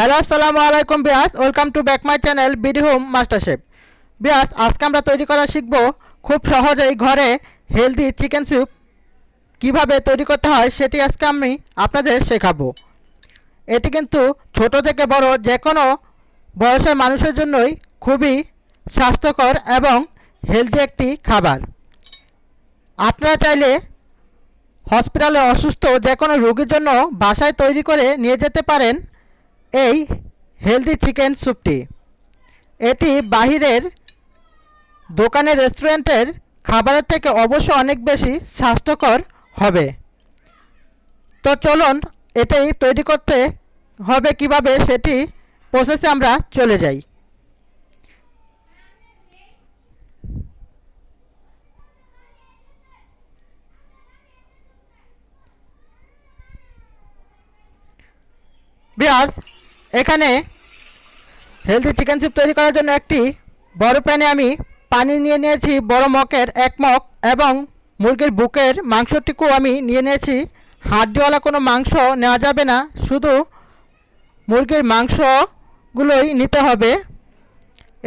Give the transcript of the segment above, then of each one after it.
Hello, আসসালামু আলাইকুম Biyas. Welcome to back my channel BD home master chef Biyas, আজকে আমরা তৈরি করা শিখব খুব সহজেই ঘরে হেলদি চিকেন স্যুপ কীভাবে তৈরি করতে হয় সেটি আজকে আমি আপনাদের শেখাবো। এটি কিন্তু ছোট থেকে বড় যে কোনো বয়সের মানুষের জন্যই খুবই স্বাস্থ্যকর এবং হেলদি একটি খাবার। আপনারা চাইলে হসপিটালে অসুস্থ যে কোনো রোগীর জন্য বাসায় তৈরি করে নিয়ে যেতে পারেন। এই হেলদি চিকেন স্যুপটি এটি বাহিরের দোকানের রেস্টুরেন্টের খাবারের থেকে অবশ্য অনেক বেশি স্বাস্থ্যকর হবে। তো চলুন এটাই তৈরি করতে হবে কীভাবে সেটি প্রসেসে আমরা চলে যাই। বিয়ার্স এখানে হেলদি চিকেন স্যুপ তৈরি করার জন্য একটি বড় প্যানে আমি পানি নিয়ে নিয়েছি, বড় মকের এক মগ এবং মুরগির বুকের মাংসটিকেও আমি নিয়ে নিয়েছি। হাড্ডিওয়ালা কোনো মাংস নেওয়া যাবে না, শুধু মুরগির মাংসগুলোই নিতে হবে।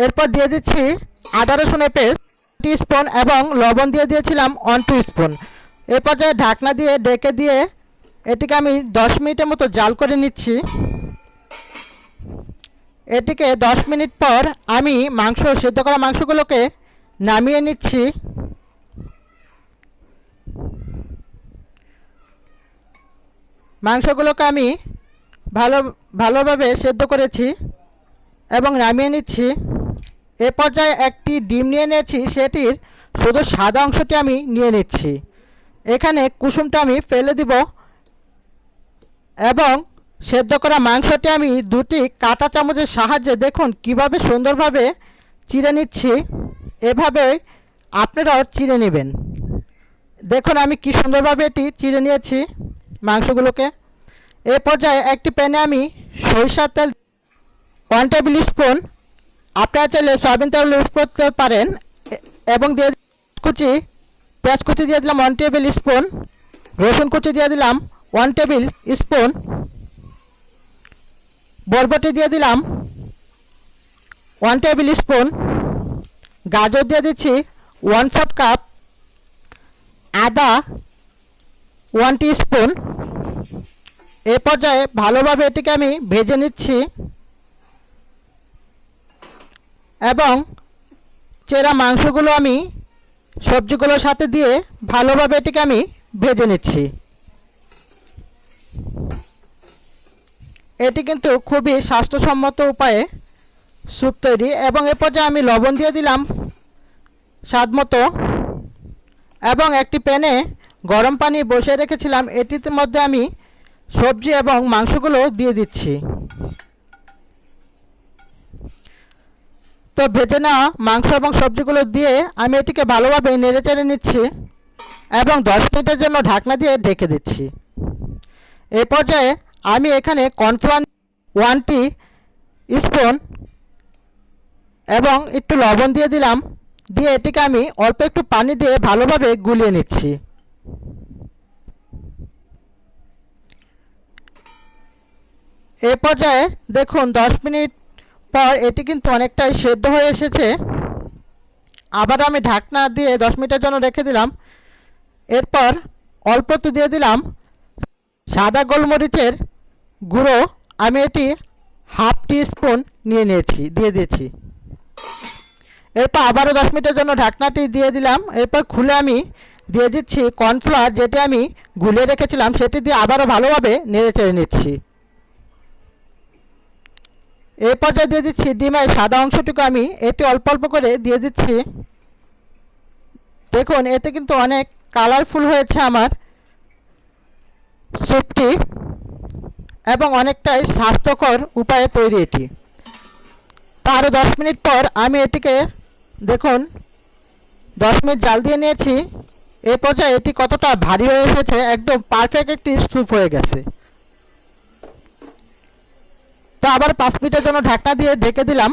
এরপর দিয়ে দিচ্ছি আদা রসুনের পেস্ট টি স্পুন এবং লবণ দিয়ে দিয়েছিলাম ওয়ান টু স্পুন এ পর্যায়ে ঢাকনা দিয়ে ডেকে দিয়ে এটিকে আমি দশ মিনিটের মতো জাল করে নিচ্ছি। এটিকে দশ মিনিট পর আমি মাংস, সিদ্ধ করা মাংসগুলোকে নামিয়ে নিচ্ছি। মাংসগুলোকে আমি ভালো, ভালোভাবে সেদ্ধ করেছি এবং নামিয়ে নিচ্ছি। এ পর্যায়ে একটি ডিম নিয়ে নিয়েছি, সেটির শুধু সাদা অংশটি আমি নিয়ে নিচ্ছি। এখানে কুসুমটা আমি ফেলে দিব এবং সেদ্ধ করা মাংসটি আমি দুটি কাঁটা চামচের সাহায্যে দেখুন কীভাবে সুন্দরভাবে চিড়ে নিচ্ছি। এভাবে আপনারাও চিড়ে নেবেন। দেখুন আমি কি সুন্দরভাবে এটি চিড়ে নিয়েছি মাংসগুলোকে। এ পর্যায়ে একটি প্যানে আমি সরিষার তেল ওয়ান টেবিল স্পুন, আপনারা চাইলে সয়াবিন তেল ইউজ করতে পারেন, এবং দিয়ে কুচি, পেঁয়াজ কুচি দিয়ে দিলাম ওয়ান টেবিল স্পুন, রসুন কুচি দিয়ে দিলাম ওয়ান টেবিল স্পুন বরবটি দিয়ে দিলাম। ওয়ান টেবিল স্পুন গাজর দিয়ে দিচ্ছি ওয়ান ফোর্থ কাপ আদা ওয়ান স্পুন এ পর্যায়ে ভালোভাবে এটিকে আমি ভেজে নিচ্ছি। এবং চেরা মাংসগুলো আমি সবজিগুলোর সাথে দিয়ে ভালোভাবে এটিকে আমি ভেজে নিচ্ছি। এটি কিন্তু খুবই স্বাস্থ্যসম্মত উপায়ে স্যুপ তৈরি এবং এ পর্যায়ে আমি লবণ দিয়ে দিলাম স্বাদ মতো। এবং একটি প্যানে গরম পানি বসিয়ে রেখেছিলাম। এটির মধ্যে আমি সবজি এবং মাংসগুলো দিয়ে দিচ্ছি। তো ভেজে নেওয়া মাংস এবং সবজিগুলো দিয়ে আমি এটিকে ভালোভাবে নেড়ে চেড়ে নিচ্ছি এবং দশ মিনিটের জন্য ঢাকনা দিয়ে ঢেকে দিচ্ছি। এ পর্যায়ে আমি এখানে কর্নফ্লাওয়ার ওয়ান টি স্পুন এবং একটু লবণ দিয়ে দিলাম, দিয়ে এটিকে আমি অল্প একটু পানি দিয়ে ভালোভাবে গুলিয়ে নিচ্ছি। এ পর্যায়ে দেখুন, দশ মিনিট পর এটি কিন্তু অনেকটাই সেদ্ধ হয়ে এসেছে। আবার আমি ঢাকনা দিয়ে দশ মিনিটের জন্য রেখে দিলাম। এরপর অল্প তো দিয়ে দিলাম সাদা গোলমরিচের গুঁড়ো, আমি এটি হাফ টি স্পুন নিয়ে নিয়েছি, দিয়ে দিয়েছি। এরপর আবারও দশ মিনিটের জন্য ঢাকনাটি দিয়ে দিলাম। এরপর খুলে আমি দিয়ে দিচ্ছি কর্নফ্লাওয়ার, যেটি আমি গুলিয়ে রেখেছিলাম, সেটি দিয়ে আবারও ভালোভাবে নেড়ে চেড়ে নিচ্ছি। এই পর্যায়ে দিয়ে দিচ্ছি ডিমের সাদা অংশটুকু আমি, এটি অল্প অল্প করে দিয়ে দিচ্ছি। দেখুন, এতে কিন্তু অনেক কালারফুল হয়েছে আমার স্যুপটি এবং অনেকটাই স্বাস্থ্যকর উপায়ে তৈরি এটি। তারও দশ মিনিট পর আমি এটিকে, দেখুন, দশ মিনিট জাল দিয়ে নিয়েছি। এ পর্যায়ে এটি কতটা ভারী হয়ে এসেছে, একদম পারফেক্ট একটি স্যুপ হয়ে গেছে। তো আবার পাঁচ মিনিটের জন্য ঢাকনা দিয়ে ঢেকে দিলাম।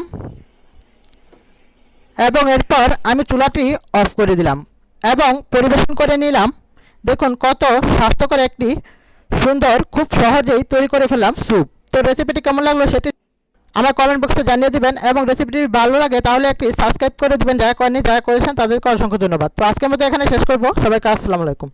এবং এরপর আমি চুলাটি অফ করে দিলাম এবং পরিবেশন করে নিলাম। দেখুন কত স্বাস্থ্যকর একটি সুন্দর, খুব সহজেই তৈরি করে ফেললাম স্যুপ। তো রেসিপিটি কেমন লাগল সেটি আমার কমেন্ট বক্সে জানিয়ে দিবেন এবং রেসিপিটি ভালো লাগে তাহলে একটি সাবস্ক্রাইব করে দিবেন। যারা করেনি যারা করেছেন তাদেরকে অসংখ্য ধন্যবাদ। তো আজকের মতো এখানে শেষ করব। সবাইকে আসসালামু আলাইকুম।